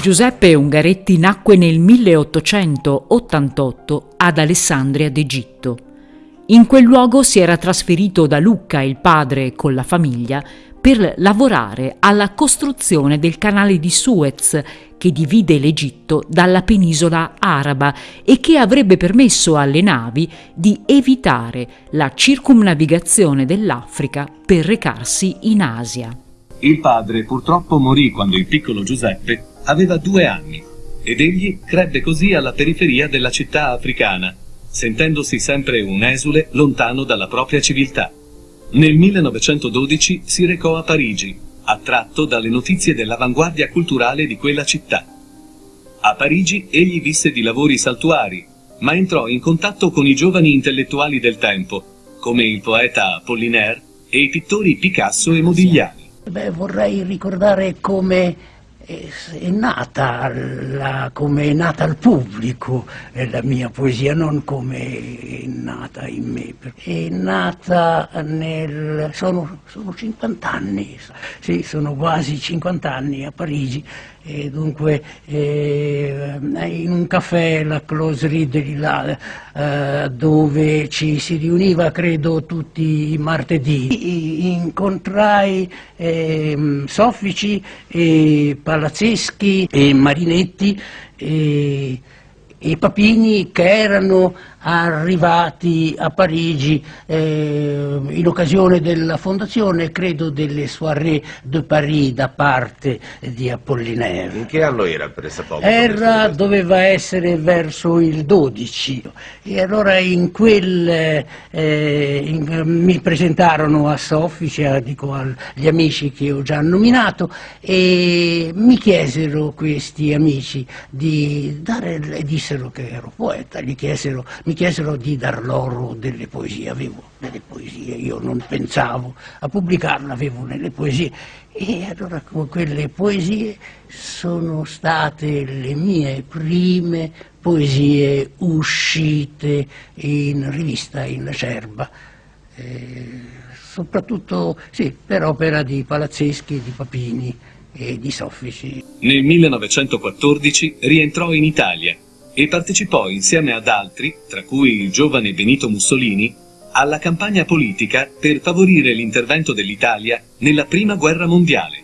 Giuseppe Ungaretti nacque nel 1888 ad Alessandria d'Egitto. In quel luogo si era trasferito da Lucca il padre con la famiglia per lavorare alla costruzione del canale di Suez che divide l'Egitto dalla penisola araba e che avrebbe permesso alle navi di evitare la circumnavigazione dell'Africa per recarsi in Asia. Il padre purtroppo morì quando il piccolo Giuseppe aveva due anni ed egli crebbe così alla periferia della città africana, sentendosi sempre un esule lontano dalla propria civiltà. Nel 1912 si recò a Parigi, attratto dalle notizie dell'avanguardia culturale di quella città. A Parigi egli visse di lavori saltuari, ma entrò in contatto con i giovani intellettuali del tempo, come il poeta Apollinaire e i pittori Picasso e Modigliani. Beh, vorrei ricordare come è nata, la, come è nata al pubblico la mia poesia, non come è nata in me. È nata nel... sono, sono 50 anni, sì, sono quasi 50 anni a Parigi e dunque eh, in un caffè, la Close Reader, là, eh, dove ci si riuniva credo tutti i martedì, incontrai eh, soffici e palazzeschi e marinetti e, e papini che erano arrivati a Parigi eh, in occasione della fondazione, credo, delle soirée de Paris da parte di Apollinaire. In che anno era pressapoco? Era, doveva essere verso il 12 e allora in quel eh, in, mi presentarono a Soffice, cioè, dico agli amici che ho già nominato e mi chiesero questi amici di dare, e dissero che ero poeta, chiesero mi chiesero di dar loro delle poesie, avevo delle poesie, io non pensavo a pubblicarle, avevo delle poesie e allora quelle poesie sono state le mie prime poesie uscite in rivista in Cerba. Eh, soprattutto sì, per opera di Palazzeschi, di Papini e di Soffici. Nel 1914 rientrò in Italia e partecipò insieme ad altri, tra cui il giovane Benito Mussolini, alla campagna politica per favorire l'intervento dell'Italia nella Prima Guerra Mondiale.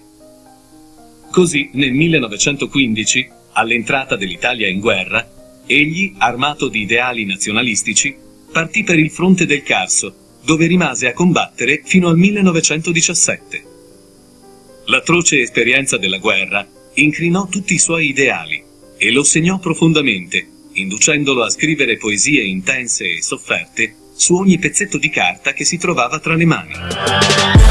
Così, nel 1915, all'entrata dell'Italia in guerra, egli, armato di ideali nazionalistici, partì per il fronte del Carso, dove rimase a combattere fino al 1917. L'atroce esperienza della guerra incrinò tutti i suoi ideali e lo segnò profondamente, inducendolo a scrivere poesie intense e sofferte su ogni pezzetto di carta che si trovava tra le mani.